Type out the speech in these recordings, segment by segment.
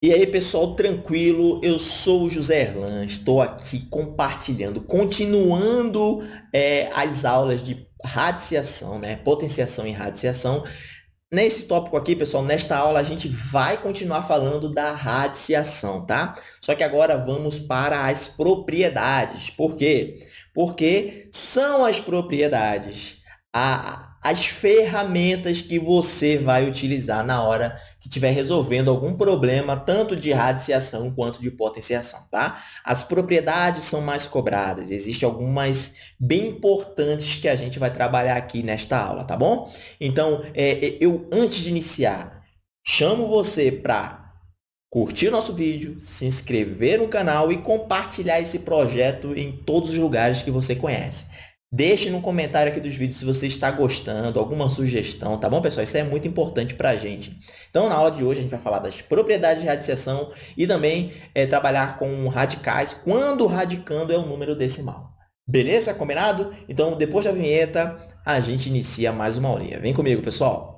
E aí, pessoal, tranquilo? Eu sou o José Erlan, estou aqui compartilhando, continuando é, as aulas de radiciação, né? potenciação e radiciação. Nesse tópico aqui, pessoal, nesta aula a gente vai continuar falando da radiciação, tá? Só que agora vamos para as propriedades. Por quê? Porque são as propriedades, a, as ferramentas que você vai utilizar na hora que estiver resolvendo algum problema, tanto de radiciação quanto de potenciação, tá? As propriedades são mais cobradas, existem algumas bem importantes que a gente vai trabalhar aqui nesta aula, tá bom? Então, é, é eu, antes de iniciar, chamo você para curtir nosso vídeo, se inscrever no canal e compartilhar esse projeto em todos os lugares que você conhece. Deixe no comentário aqui dos vídeos se você está gostando, alguma sugestão, tá bom, pessoal? Isso é muito importante para a gente. Então, na aula de hoje, a gente vai falar das propriedades de radiciação e também é, trabalhar com radicais quando radicando é um número decimal. Beleza? Combinado? Então, depois da vinheta, a gente inicia mais uma aulinha. Vem comigo, pessoal!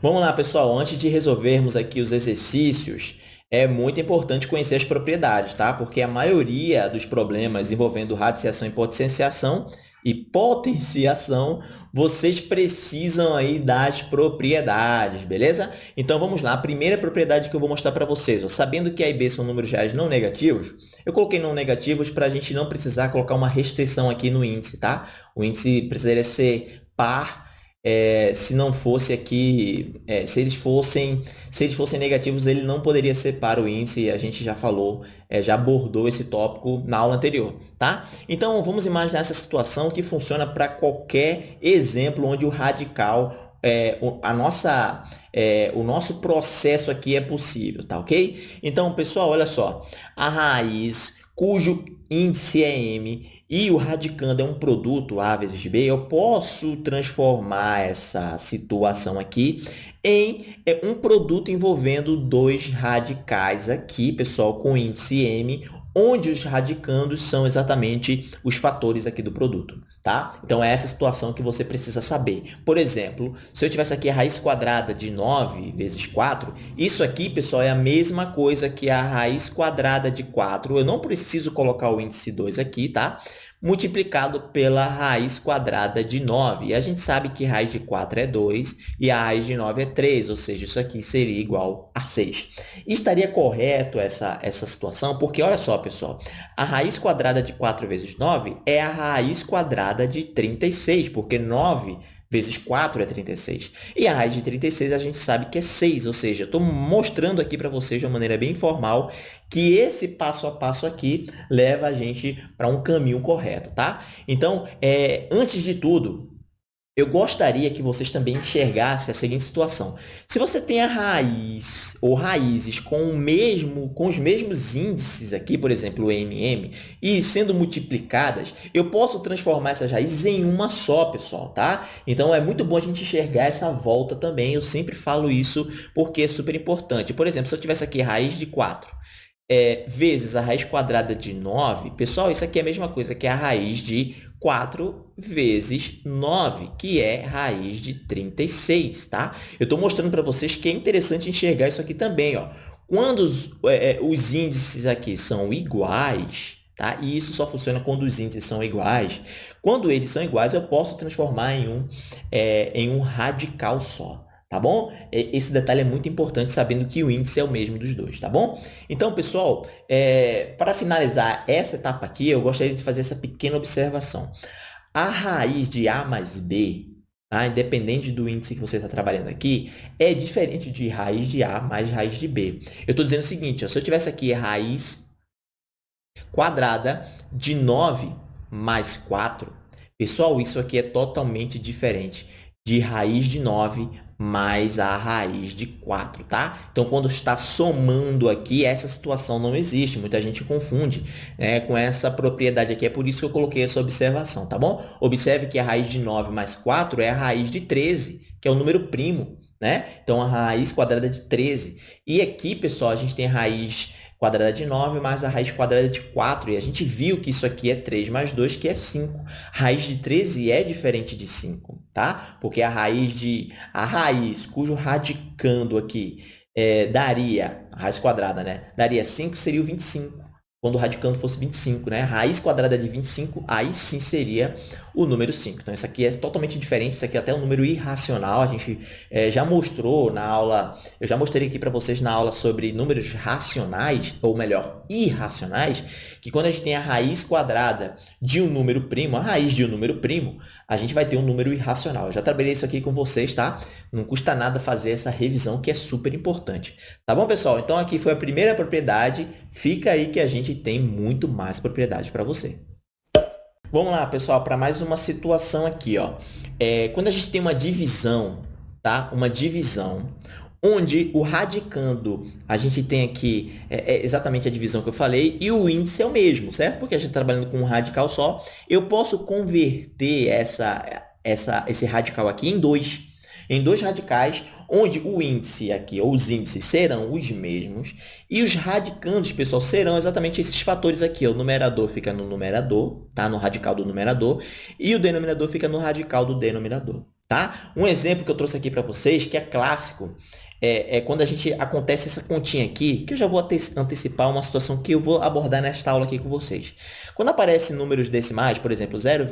Vamos lá, pessoal. Antes de resolvermos aqui os exercícios, é muito importante conhecer as propriedades, tá? Porque a maioria dos problemas envolvendo radiciação e potenciação e potenciação, vocês precisam aí das propriedades, beleza? Então, vamos lá. A primeira propriedade que eu vou mostrar para vocês, ó, sabendo que A e B são números reais não negativos, eu coloquei não negativos para a gente não precisar colocar uma restrição aqui no índice, tá? O índice precisaria ser par é, se não fosse aqui, é, se eles fossem, se eles fossem negativos, ele não poderia ser para o índice, a gente já falou, é, já abordou esse tópico na aula anterior, tá? Então, vamos imaginar essa situação que funciona para qualquer exemplo onde o radical, é, a nossa, é, o nosso processo aqui é possível, tá ok? Então, pessoal, olha só, a raiz cujo índice é m e o radicando é um produto A vezes B, eu posso transformar essa situação aqui em é, um produto envolvendo dois radicais aqui, pessoal, com índice m, onde os radicandos são exatamente os fatores aqui do produto, tá? Então, é essa situação que você precisa saber. Por exemplo, se eu tivesse aqui a raiz quadrada de 9 vezes 4, isso aqui, pessoal, é a mesma coisa que a raiz quadrada de 4. Eu não preciso colocar o índice 2 aqui, tá? Multiplicado pela raiz quadrada de 9. E a gente sabe que raiz de 4 é 2 e a raiz de 9 é 3, ou seja, isso aqui seria igual a 6. E estaria correto essa, essa situação, porque olha só, pessoal, a raiz quadrada de 4 vezes 9 é a raiz quadrada de 36, porque 9 vezes 4 é 36. E a raiz de 36 a gente sabe que é 6, ou seja, estou mostrando aqui para vocês de uma maneira bem informal que esse passo a passo aqui leva a gente para um caminho correto, tá? Então, é, antes de tudo, eu gostaria que vocês também enxergassem a seguinte situação. Se você tem a raiz ou raízes com, o mesmo, com os mesmos índices aqui, por exemplo, o MM, e sendo multiplicadas, eu posso transformar essas raízes em uma só, pessoal, tá? Então, é muito bom a gente enxergar essa volta também. Eu sempre falo isso porque é super importante. Por exemplo, se eu tivesse aqui raiz de 4 é, vezes a raiz quadrada de 9, pessoal, isso aqui é a mesma coisa que a raiz de 4 vezes 9, que é raiz de 36, tá? Eu estou mostrando para vocês que é interessante enxergar isso aqui também, ó. Quando os, é, é, os índices aqui são iguais, tá? E isso só funciona quando os índices são iguais. Quando eles são iguais, eu posso transformar em um, é, em um radical só tá bom? Esse detalhe é muito importante, sabendo que o índice é o mesmo dos dois, tá bom? Então, pessoal, é, para finalizar essa etapa aqui, eu gostaria de fazer essa pequena observação. A raiz de A mais B, tá? independente do índice que você está trabalhando aqui, é diferente de raiz de A mais raiz de B. Eu estou dizendo o seguinte, ó, se eu tivesse aqui raiz quadrada de 9 mais 4, pessoal, isso aqui é totalmente diferente de raiz de 9 mais a raiz de 4, tá? Então, quando está somando aqui, essa situação não existe. Muita gente confunde né, com essa propriedade aqui. É por isso que eu coloquei essa observação, tá bom? Observe que a raiz de 9 mais 4 é a raiz de 13, que é o número primo, né? Então, a raiz quadrada de 13. E aqui, pessoal, a gente tem a raiz quadrada de 9 mais a raiz quadrada de 4. E a gente viu que isso aqui é 3 mais 2, que é 5. Raiz de 13 é diferente de 5. Tá? Porque a raiz de a raiz cujo radicando aqui é, daria, a raiz quadrada, né? Daria 5, seria o 25 quando o radicando fosse 25, né? A raiz quadrada de 25, aí sim seria o número 5. Então, isso aqui é totalmente diferente, isso aqui é até um número irracional. A gente é, já mostrou na aula, eu já mostrei aqui para vocês na aula sobre números racionais, ou melhor, irracionais, que quando a gente tem a raiz quadrada de um número primo, a raiz de um número primo, a gente vai ter um número irracional. Eu já trabalhei isso aqui com vocês, tá? Não custa nada fazer essa revisão, que é super importante. Tá bom, pessoal? Então, aqui foi a primeira propriedade. Fica aí que a gente tem muito mais propriedade para você. Vamos lá, pessoal, para mais uma situação aqui. Ó. É, quando a gente tem uma divisão, tá? uma divisão, onde o radicando, a gente tem aqui é, é exatamente a divisão que eu falei, e o índice é o mesmo, certo? Porque a gente está trabalhando com um radical só. Eu posso converter essa, essa, esse radical aqui em dois, em dois radicais, onde o índice aqui, ou os índices, serão os mesmos, e os radicandos, pessoal, serão exatamente esses fatores aqui. O numerador fica no numerador, tá? no radical do numerador, e o denominador fica no radical do denominador. Tá? Um exemplo que eu trouxe aqui para vocês, que é clássico, é, é, quando a gente acontece essa continha aqui, que eu já vou antecipar uma situação que eu vou abordar nesta aula aqui com vocês. Quando aparecem números decimais, por exemplo, 0,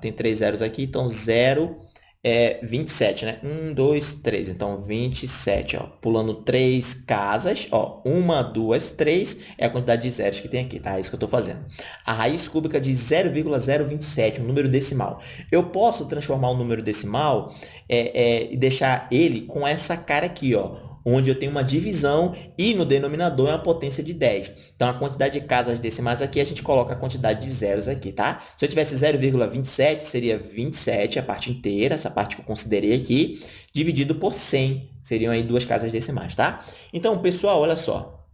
tem três zeros aqui, então 0 é 27, né? 1, 2, 3. Então, 27, ó. Pulando três casas, ó. Uma, duas, três é a quantidade de zeros que tem aqui, tá? É isso que eu estou fazendo. A raiz cúbica de 0,027, um número decimal. Eu posso transformar um número decimal é, é, e deixar ele com essa cara aqui, ó onde eu tenho uma divisão e no denominador é uma potência de 10. Então, a quantidade de casas decimais aqui, a gente coloca a quantidade de zeros aqui, tá? Se eu tivesse 0,27, seria 27, a parte inteira, essa parte que eu considerei aqui, dividido por 100, seriam aí duas casas decimais, tá? Então, pessoal, olha só.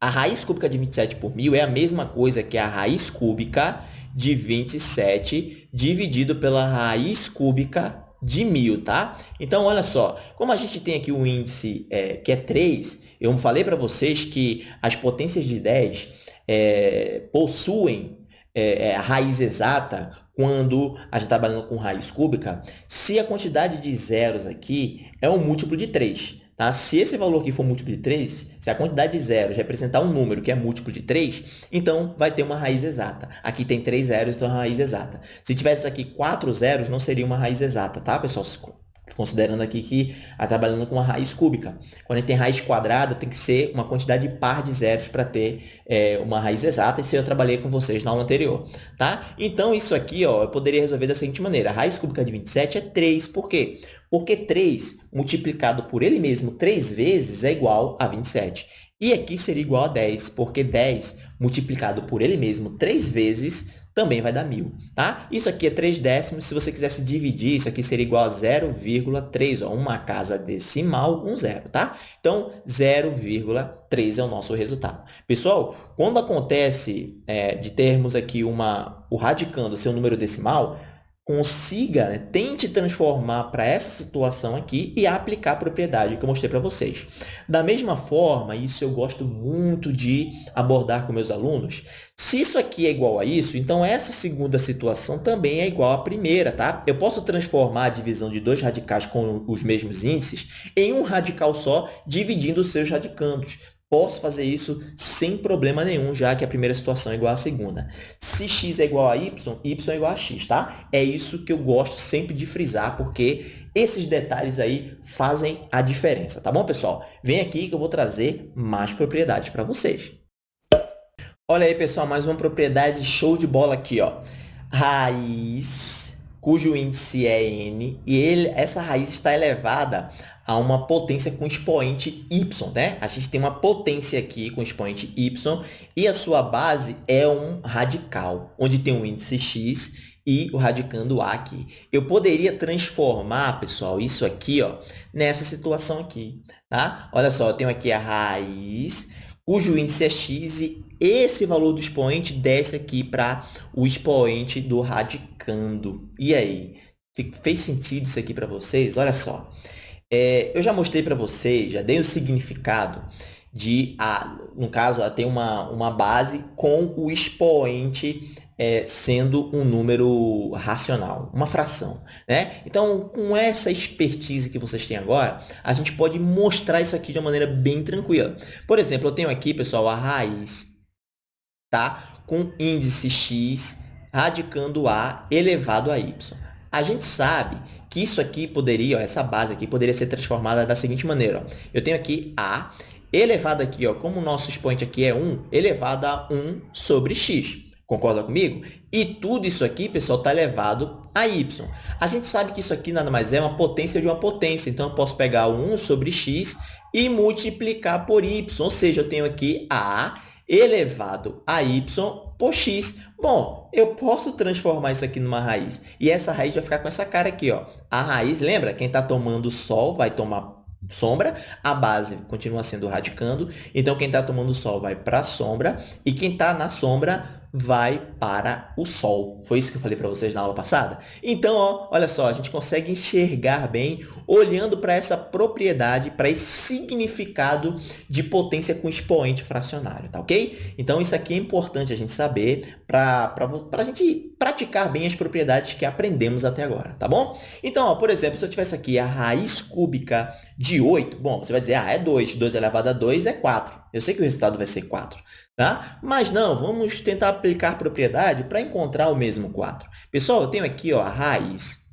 A raiz cúbica de 27 por 1.000 é a mesma coisa que a raiz cúbica de 27 dividido pela raiz cúbica de mil, tá? Então, olha só, como a gente tem aqui um índice é, que é 3, eu falei para vocês que as potências de 10 é, possuem é, é, a raiz exata quando a gente está trabalhando com raiz cúbica, se a quantidade de zeros aqui é um múltiplo de 3. Tá? Se esse valor aqui for múltiplo de 3, se a quantidade de zeros representar um número que é múltiplo de 3, então vai ter uma raiz exata. Aqui tem 3 zeros, então é uma raiz exata. Se tivesse aqui 4 zeros, não seria uma raiz exata, tá, pessoal? Considerando aqui que está trabalhando com uma raiz cúbica. Quando a gente tem raiz quadrada, tem que ser uma quantidade par de zeros para ter é, uma raiz exata. Isso eu trabalhei com vocês na aula anterior. Tá? Então, isso aqui ó, eu poderia resolver da seguinte maneira. A raiz cúbica de 27 é 3. Por quê? Porque 3 multiplicado por ele mesmo 3 vezes é igual a 27. E aqui seria igual a 10, porque 10 multiplicado por ele mesmo 3 vezes também vai dar 1.000, tá? Isso aqui é 3 décimos, se você quisesse dividir, isso aqui seria igual a 0,3, ó, uma casa decimal, um zero, tá? Então, 0,3 é o nosso resultado. Pessoal, quando acontece é, de termos aqui uma, o radicando ser um número decimal, consiga, né, tente transformar para essa situação aqui e aplicar a propriedade que eu mostrei para vocês. Da mesma forma, isso eu gosto muito de abordar com meus alunos, se isso aqui é igual a isso, então essa segunda situação também é igual à primeira, tá? Eu posso transformar a divisão de dois radicais com os mesmos índices em um radical só, dividindo os seus radicandos. Posso fazer isso sem problema nenhum, já que a primeira situação é igual à segunda. Se x é igual a y, y é igual a x, tá? É isso que eu gosto sempre de frisar, porque esses detalhes aí fazem a diferença, tá bom, pessoal? Vem aqui que eu vou trazer mais propriedades para vocês. Olha aí, pessoal, mais uma propriedade show de bola aqui, ó. Raiz, cujo índice é n, e ele, essa raiz está elevada a uma potência com expoente y, né? A gente tem uma potência aqui com expoente y e a sua base é um radical, onde tem um índice x e o radicando A aqui. Eu poderia transformar, pessoal, isso aqui ó, nessa situação aqui. Tá? Olha só, eu tenho aqui a raiz, cujo índice é x e esse valor do expoente desce aqui para o expoente do radicando. E aí? Fez sentido isso aqui para vocês? Olha só. É, eu já mostrei para vocês, já dei o significado de, a, no caso, a ter uma, uma base com o expoente é, sendo um número racional, uma fração. Né? Então, com essa expertise que vocês têm agora, a gente pode mostrar isso aqui de uma maneira bem tranquila. Por exemplo, eu tenho aqui, pessoal, a raiz tá? com índice x radicando a elevado a y. A gente sabe que isso aqui poderia, ó, essa base aqui, poderia ser transformada da seguinte maneira. Ó. Eu tenho aqui a elevado aqui, ó, como o nosso expoente aqui é 1, elevado a 1 sobre x. Concorda comigo? E tudo isso aqui, pessoal, está elevado a y. A gente sabe que isso aqui nada mais é uma potência de uma potência. Então, eu posso pegar o 1 sobre x e multiplicar por y. Ou seja, eu tenho aqui a elevado a y por x. Bom, eu posso transformar isso aqui numa raiz. E essa raiz vai ficar com essa cara aqui. Ó. A raiz, lembra? Quem está tomando sol vai tomar sombra, a base continua sendo radicando, então quem está tomando sol vai para a sombra e quem está na sombra vai para o Sol. Foi isso que eu falei para vocês na aula passada? Então, ó, olha só, a gente consegue enxergar bem olhando para essa propriedade, para esse significado de potência com expoente fracionário, tá ok? Então, isso aqui é importante a gente saber para a gente praticar bem as propriedades que aprendemos até agora, tá bom? Então, ó, por exemplo, se eu tivesse aqui a raiz cúbica de 8, bom, você vai dizer, ah, é 2, 2 elevado a 2 é 4. Eu sei que o resultado vai ser 4. Tá? Mas não, vamos tentar aplicar propriedade para encontrar o mesmo 4. Pessoal, eu tenho aqui ó, a raiz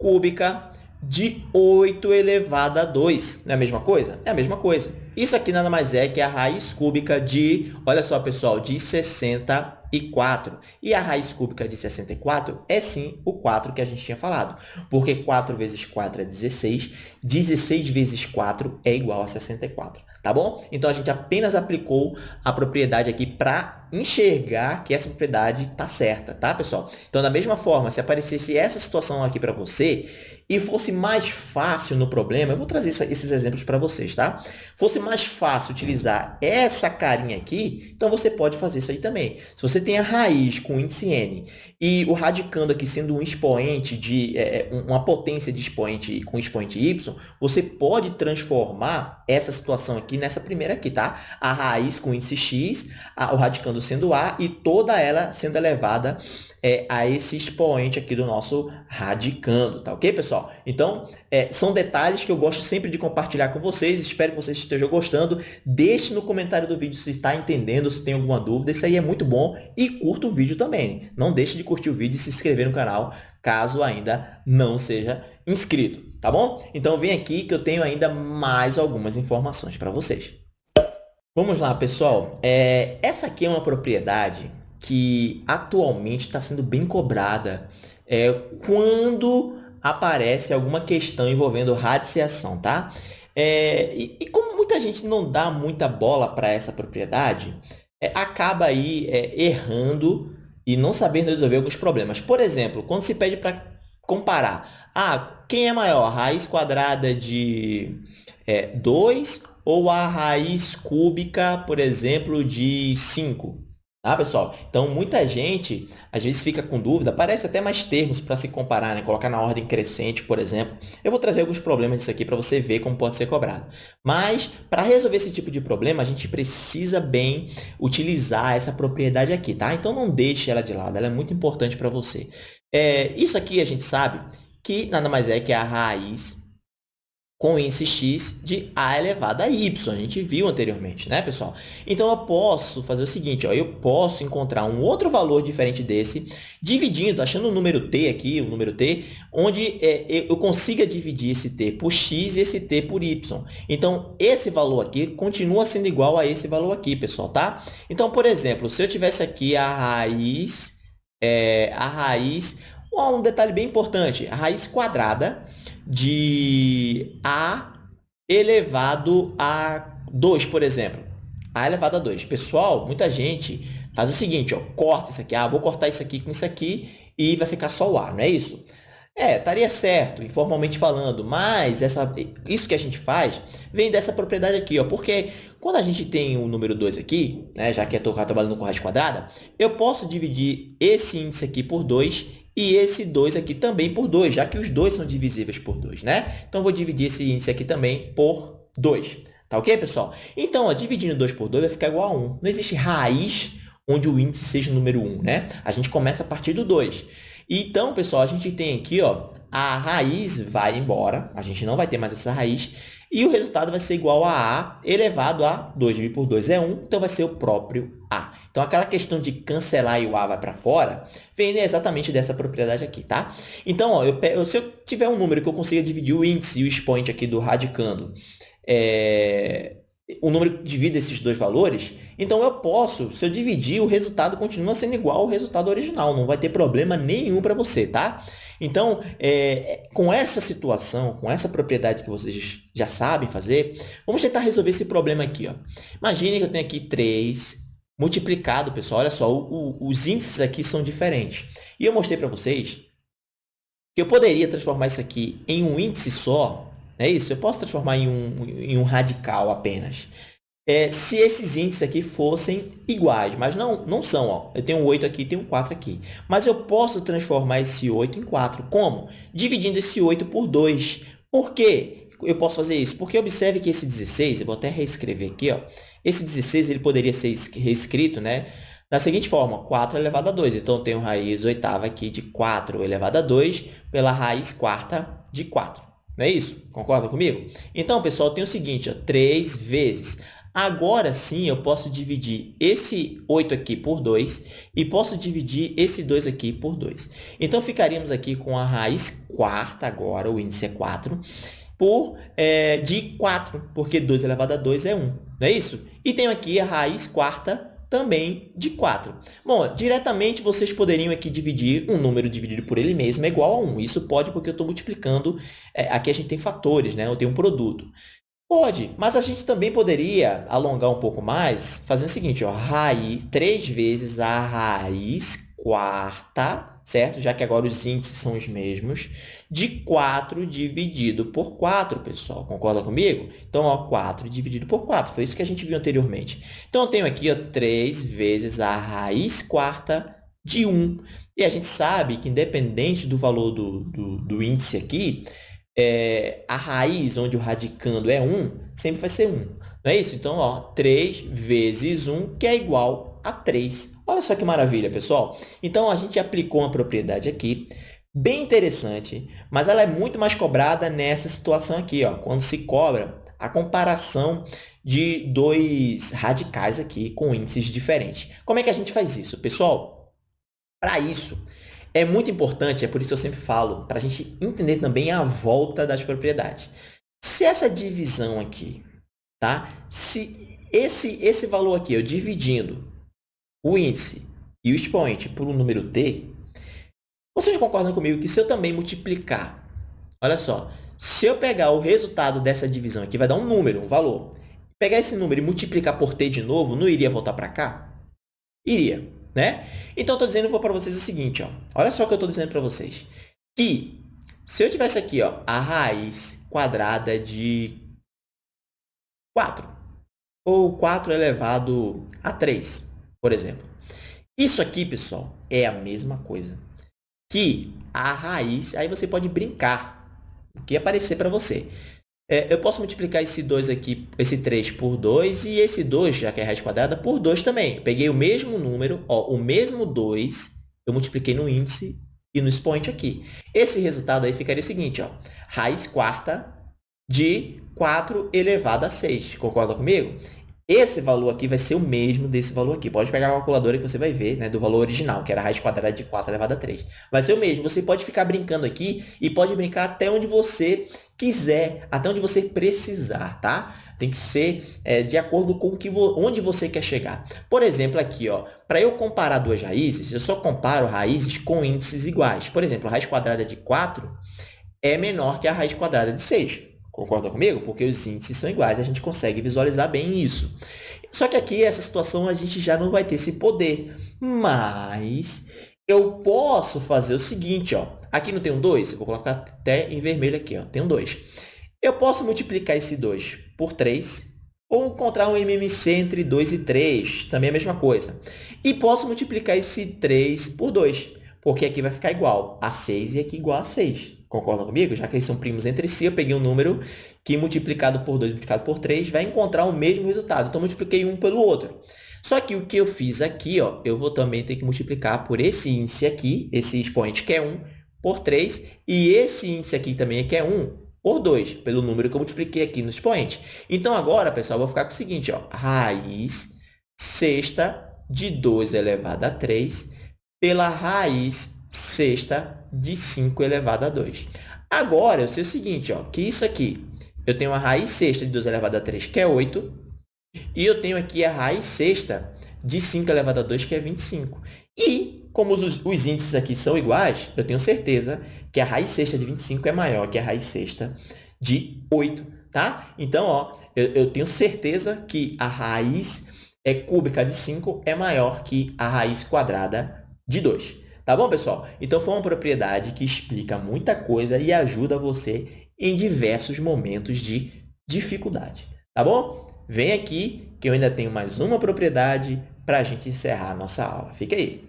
cúbica de 8 elevado a 2. Não é a mesma coisa? É a mesma coisa. Isso aqui nada mais é que a raiz cúbica de, olha só, pessoal, de 64. E a raiz cúbica de 64 é, sim, o 4 que a gente tinha falado. Porque 4 vezes 4 é 16, 16 vezes 4 é igual a 64 tá bom? Então, a gente apenas aplicou a propriedade aqui para enxergar que essa propriedade está certa, tá, pessoal? Então, da mesma forma, se aparecesse essa situação aqui para você e fosse mais fácil no problema, eu vou trazer esses exemplos para vocês, tá? Fosse mais fácil utilizar essa carinha aqui, então você pode fazer isso aí também. Se você tem a raiz com índice n e o radicando aqui sendo um expoente de é, é uma potência de expoente com expoente y, você pode transformar essa situação aqui nessa primeira aqui, tá? A raiz com índice x, a, o radicando sendo a e toda ela sendo elevada é, a esse expoente aqui do nosso radicando, tá ok, pessoal? Então, é, são detalhes que eu gosto sempre de compartilhar com vocês, espero que vocês estejam gostando. Deixe no comentário do vídeo se está entendendo, se tem alguma dúvida, isso aí é muito bom. E curta o vídeo também. Não deixe de curtir o vídeo e se inscrever no canal, caso ainda não seja inscrito, tá bom? Então, vem aqui que eu tenho ainda mais algumas informações para vocês. Vamos lá, pessoal. É, essa aqui é uma propriedade que atualmente está sendo bem cobrada é, quando aparece alguma questão envolvendo radiciação, tá? É, e, e, como muita gente não dá muita bola para essa propriedade, é, acaba aí é, errando e não sabendo resolver alguns problemas. Por exemplo, quando se pede para comparar, ah, quem é maior, raiz quadrada de é, 2 ou a raiz cúbica, por exemplo, de 5? Tá, pessoal? Então, muita gente, às vezes, fica com dúvida, parece até mais termos para se comparar, né? Colocar na ordem crescente, por exemplo. Eu vou trazer alguns problemas disso aqui para você ver como pode ser cobrado. Mas, para resolver esse tipo de problema, a gente precisa bem utilizar essa propriedade aqui, tá? Então, não deixe ela de lado, ela é muito importante para você. É, isso aqui a gente sabe que nada mais é que a raiz com índice x de a elevado a y. A gente viu anteriormente, né, pessoal? Então, eu posso fazer o seguinte, ó, eu posso encontrar um outro valor diferente desse, dividindo, achando o número t aqui, o número t, onde é, eu consiga dividir esse t por x e esse t por y. Então, esse valor aqui continua sendo igual a esse valor aqui, pessoal, tá? Então, por exemplo, se eu tivesse aqui a raiz, é, a raiz, um detalhe bem importante, a raiz quadrada de a elevado a 2, por exemplo. a elevado a 2. Pessoal, muita gente faz o seguinte, ó, corta isso aqui. Ah, vou cortar isso aqui com isso aqui e vai ficar só o a, não é isso? É, estaria certo, informalmente falando, mas essa, isso que a gente faz vem dessa propriedade aqui, ó, porque quando a gente tem o número 2 aqui, né, já que eu estou trabalhando com raiz quadrada, eu posso dividir esse índice aqui por 2 e esse 2 aqui também por 2, já que os dois são divisíveis por 2, né? Então, vou dividir esse índice aqui também por 2. Tá ok, pessoal? Então, ó, dividindo 2 por 2 vai ficar igual a 1. Não existe raiz onde o índice seja o número 1, né? A gente começa a partir do 2. Então, pessoal, a gente tem aqui ó, a raiz vai embora, a gente não vai ter mais essa raiz, e o resultado vai ser igual a A elevado a 2 dividido por 2 é 1, então vai ser o próprio A. Então, aquela questão de cancelar e o A vai para fora, vem exatamente dessa propriedade aqui, tá? Então, ó, eu, se eu tiver um número que eu consiga dividir o índice e o expoente aqui do radicando, é, o número que divide esses dois valores, então eu posso, se eu dividir, o resultado continua sendo igual ao resultado original, não vai ter problema nenhum para você, tá? Então, é, com essa situação, com essa propriedade que vocês já sabem fazer, vamos tentar resolver esse problema aqui. Ó. Imagine que eu tenho aqui 3 multiplicado, pessoal. Olha só, o, o, os índices aqui são diferentes. E eu mostrei para vocês que eu poderia transformar isso aqui em um índice só. É isso? Eu posso transformar em um, em um radical apenas é, se esses índices aqui fossem iguais, mas não, não são. Ó. Eu tenho um 8 aqui e tenho um 4 aqui. Mas eu posso transformar esse 8 em 4. Como? Dividindo esse 8 por 2. Por quê? Eu posso fazer isso? Porque observe que esse 16, eu vou até reescrever aqui, ó, esse 16 ele poderia ser reescrito né, da seguinte forma, 4 elevado a 2. Então, eu tenho raiz oitava aqui de 4 elevado a 2 pela raiz quarta de 4. Não é isso? Concorda comigo? Então, pessoal, tenho o seguinte, ó, 3 vezes Agora sim, eu posso dividir esse 8 aqui por 2 e posso dividir esse 2 aqui por 2. Então, ficaríamos aqui com a raiz quarta agora, o índice é 4, por, é, de 4, porque 2 elevado a 2 é 1, não é isso? E tenho aqui a raiz quarta também de 4. Bom, diretamente vocês poderiam aqui dividir um número dividido por ele mesmo é igual a 1. Isso pode porque eu estou multiplicando, é, aqui a gente tem fatores, né? eu tenho um produto. Pode, mas a gente também poderia alongar um pouco mais, fazendo o seguinte, ó, raiz, 3 vezes a raiz quarta, certo? Já que agora os índices são os mesmos, de 4 dividido por 4, pessoal. Concorda comigo? Então, ó, 4 dividido por 4, foi isso que a gente viu anteriormente. Então, eu tenho aqui ó, 3 vezes a raiz quarta de 1. E a gente sabe que, independente do valor do, do, do índice aqui, é, a raiz, onde o radicando é 1, sempre vai ser 1. Não é isso? Então, ó, 3 vezes 1, que é igual a 3. Olha só que maravilha, pessoal. Então, a gente aplicou uma propriedade aqui, bem interessante, mas ela é muito mais cobrada nessa situação aqui, ó, quando se cobra a comparação de dois radicais aqui com índices diferentes. Como é que a gente faz isso? Pessoal, para isso, é muito importante, é por isso que eu sempre falo, para a gente entender também a volta das propriedades. Se essa divisão aqui, tá? Se esse, esse valor aqui, eu dividindo o índice e o expoente por um número t, vocês concordam comigo que se eu também multiplicar, olha só, se eu pegar o resultado dessa divisão aqui, vai dar um número, um valor. Pegar esse número e multiplicar por t de novo, não iria voltar para cá? Iria né? Então, estou dizendo para vocês o seguinte, ó. olha só o que eu estou dizendo para vocês. Que se eu tivesse aqui ó, a raiz quadrada de 4, ou 4 elevado a 3, por exemplo. Isso aqui, pessoal, é a mesma coisa que a raiz, aí você pode brincar, o que aparecer para você. É, eu posso multiplicar esse 2 aqui, esse 3 por 2 e esse 2, já que é raiz quadrada, por 2 também. Peguei o mesmo número, ó, o mesmo 2, eu multipliquei no índice e no expoente aqui. Esse resultado aí ficaria o seguinte, ó, raiz quarta de 4 elevado a 6. Concorda comigo? Esse valor aqui vai ser o mesmo desse valor aqui. Pode pegar a calculadora que você vai ver, né, do valor original, que era raiz quadrada de 4 elevado a 3. Vai ser o mesmo. Você pode ficar brincando aqui e pode brincar até onde você quiser, até onde você precisar, tá? Tem que ser é, de acordo com que vo onde você quer chegar. Por exemplo, aqui, ó, para eu comparar duas raízes, eu só comparo raízes com índices iguais. Por exemplo, a raiz quadrada de 4 é menor que a raiz quadrada de 6. Concorda comigo? Porque os índices são iguais, a gente consegue visualizar bem isso. Só que aqui, essa situação, a gente já não vai ter esse poder. Mas eu posso fazer o seguinte, ó. Aqui não tem um 2? Eu vou colocar até em vermelho aqui, ó. Tem um 2. Eu posso multiplicar esse 2 por 3 ou encontrar um MMC entre 2 e 3, também é a mesma coisa. E posso multiplicar esse 3 por 2, porque aqui vai ficar igual a 6 e aqui igual a 6. Concordam comigo? Já que eles são primos entre si, eu peguei um número que multiplicado por 2 multiplicado por 3 vai encontrar o mesmo resultado. Então, multipliquei um pelo outro. Só que o que eu fiz aqui, ó, eu vou também ter que multiplicar por esse índice aqui, esse expoente que é 1, por 3, e esse índice aqui também que é 1, por 2, pelo número que eu multipliquei aqui no expoente. Então, agora, pessoal, eu vou ficar com o seguinte, ó, raiz sexta de 2 elevado a 3 pela raiz sexta de 5 elevado a 2. Agora, eu sei o seguinte, ó, que isso aqui, eu tenho a raiz sexta de 2 elevado a 3, que é 8, e eu tenho aqui a raiz sexta de 5 elevado a 2, que é 25. E, como os, os índices aqui são iguais, eu tenho certeza que a raiz sexta de 25 é maior que a raiz sexta de 8, tá? Então, ó, eu, eu tenho certeza que a raiz é cúbica de 5 é maior que a raiz quadrada de 2. Tá bom, pessoal? Então, foi uma propriedade que explica muita coisa e ajuda você em diversos momentos de dificuldade. Tá bom? Vem aqui que eu ainda tenho mais uma propriedade para a gente encerrar a nossa aula. Fica aí.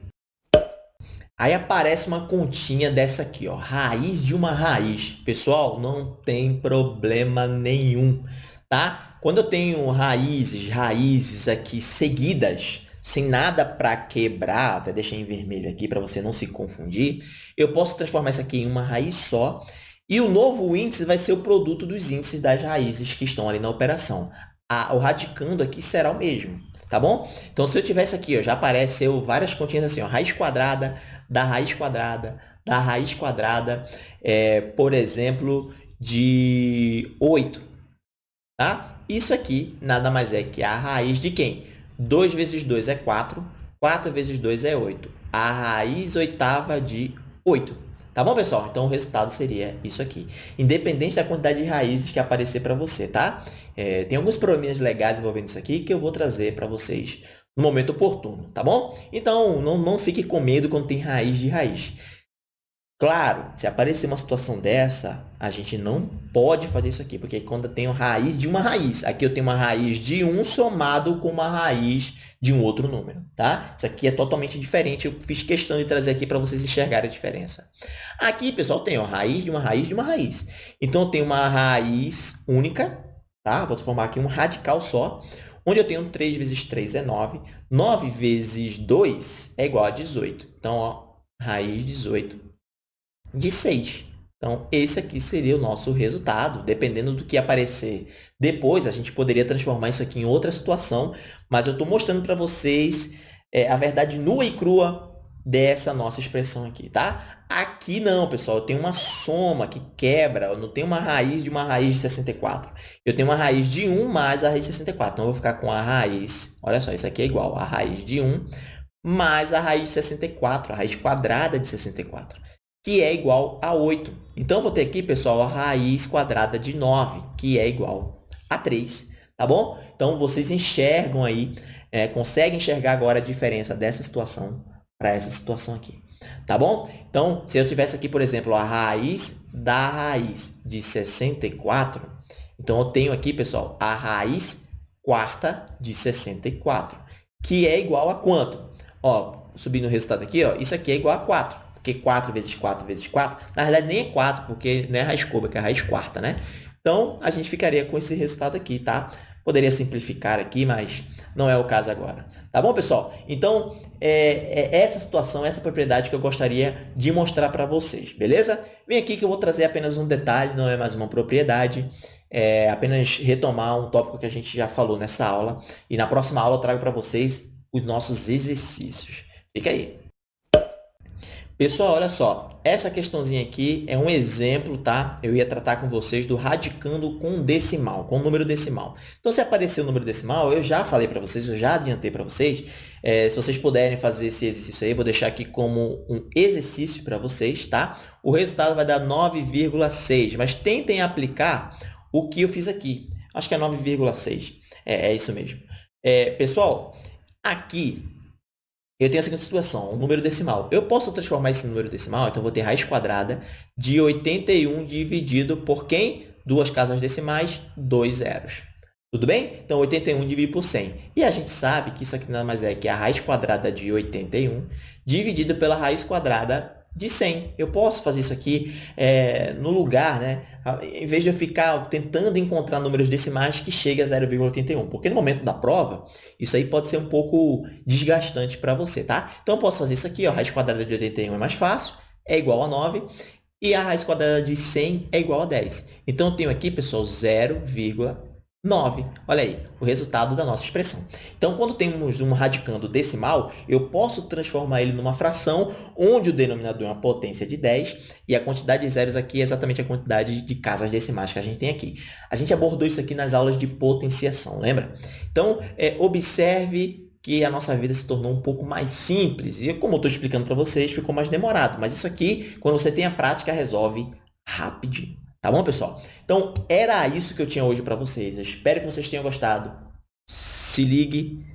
Aí aparece uma continha dessa aqui, ó, raiz de uma raiz. Pessoal, não tem problema nenhum, tá? Quando eu tenho raízes, raízes aqui seguidas, sem nada para quebrar, até deixei em vermelho aqui para você não se confundir, eu posso transformar isso aqui em uma raiz só e o novo índice vai ser o produto dos índices das raízes que estão ali na operação. A, o radicando aqui será o mesmo, tá bom? Então, se eu tivesse aqui, ó, já apareceu várias continhas assim, ó, raiz quadrada da raiz quadrada da raiz quadrada, é, por exemplo, de 8, tá? Isso aqui nada mais é que a raiz de quem? 2 vezes 2 é 4, 4 vezes 2 é 8. A raiz oitava de 8. Tá bom, pessoal? Então, o resultado seria isso aqui. Independente da quantidade de raízes que aparecer para você, tá? É, tem alguns probleminhas legais envolvendo isso aqui que eu vou trazer para vocês no momento oportuno, tá bom? Então, não, não fique com medo quando tem raiz de raiz. Claro, se aparecer uma situação dessa, a gente não pode fazer isso aqui, porque quando eu tenho raiz de uma raiz, aqui eu tenho uma raiz de 1 somado com uma raiz de um outro número, tá? Isso aqui é totalmente diferente, eu fiz questão de trazer aqui para vocês enxergarem a diferença. Aqui, pessoal, tem a raiz de uma raiz de uma raiz. Então, eu tenho uma raiz única, tá? Vou transformar aqui um radical só, onde eu tenho 3 vezes 3 é 9, 9 vezes 2 é igual a 18. Então, ó, raiz 18 de 6. Então, esse aqui seria o nosso resultado, dependendo do que aparecer. Depois, a gente poderia transformar isso aqui em outra situação, mas eu estou mostrando para vocês é, a verdade nua e crua dessa nossa expressão aqui, tá? Aqui não, pessoal, eu tenho uma soma que quebra, eu não tenho uma raiz de uma raiz de 64. Eu tenho uma raiz de 1 mais a raiz de 64. Então, eu vou ficar com a raiz, olha só, isso aqui é igual a raiz de 1 mais a raiz de 64, a raiz quadrada de 64 que é igual a 8. Então, vou ter aqui, pessoal, a raiz quadrada de 9, que é igual a 3, tá bom? Então, vocês enxergam aí, é, conseguem enxergar agora a diferença dessa situação para essa situação aqui, tá bom? Então, se eu tivesse aqui, por exemplo, a raiz da raiz de 64, então eu tenho aqui, pessoal, a raiz quarta de 64, que é igual a quanto? Ó, subindo o resultado aqui, ó, isso aqui é igual a 4 porque 4 vezes 4 vezes 4, na verdade nem é 4, porque não é raiz cúbica, é raiz quarta, né? Então, a gente ficaria com esse resultado aqui, tá? Poderia simplificar aqui, mas não é o caso agora. Tá bom, pessoal? Então, é, é essa situação, essa propriedade que eu gostaria de mostrar para vocês, beleza? Vem aqui que eu vou trazer apenas um detalhe, não é mais uma propriedade, é apenas retomar um tópico que a gente já falou nessa aula. E na próxima aula eu trago para vocês os nossos exercícios. Fica aí. Pessoal, olha só, essa questãozinha aqui é um exemplo, tá? Eu ia tratar com vocês do radicando com decimal, com número decimal. Então, se aparecer o número decimal, eu já falei para vocês, eu já adiantei para vocês. É, se vocês puderem fazer esse exercício aí, vou deixar aqui como um exercício para vocês, tá? O resultado vai dar 9,6, mas tentem aplicar o que eu fiz aqui. Acho que é 9,6. É, é isso mesmo. É, pessoal, aqui eu tenho a seguinte situação, um número decimal. Eu posso transformar esse número decimal, então eu vou ter raiz quadrada de 81 dividido por quem? Duas casas decimais, dois zeros. Tudo bem? Então, 81 dividido por 100. E a gente sabe que isso aqui nada mais é que a raiz quadrada de 81 dividido pela raiz quadrada de 100. Eu posso fazer isso aqui é, no lugar, né? em vez de eu ficar tentando encontrar números decimais que cheguem a 0,81. Porque no momento da prova, isso aí pode ser um pouco desgastante para você, tá? Então, eu posso fazer isso aqui, ó, raiz quadrada de 81 é mais fácil, é igual a 9, e a raiz quadrada de 100 é igual a 10. Então, eu tenho aqui, pessoal, 0,81. 9. Olha aí, o resultado da nossa expressão. Então, quando temos um radicando decimal, eu posso transformar ele numa fração onde o denominador é uma potência de 10 e a quantidade de zeros aqui é exatamente a quantidade de casas decimais que a gente tem aqui. A gente abordou isso aqui nas aulas de potenciação, lembra? Então, é, observe que a nossa vida se tornou um pouco mais simples. E como eu estou explicando para vocês, ficou mais demorado. Mas isso aqui, quando você tem a prática, resolve rapidinho. Tá bom, pessoal? Então, era isso que eu tinha hoje para vocês. Eu espero que vocês tenham gostado. Se ligue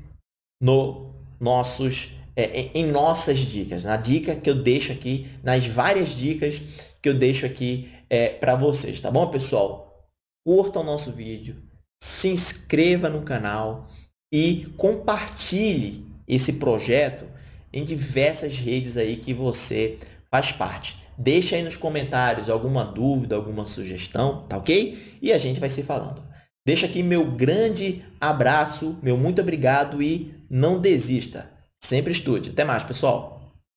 no nossos, é, em nossas dicas, na dica que eu deixo aqui, nas várias dicas que eu deixo aqui é, para vocês. Tá bom, pessoal? Curta o nosso vídeo, se inscreva no canal e compartilhe esse projeto em diversas redes aí que você faz parte. Deixa aí nos comentários alguma dúvida, alguma sugestão, tá ok? E a gente vai se falando. Deixa aqui meu grande abraço, meu muito obrigado e não desista. Sempre estude. Até mais, pessoal!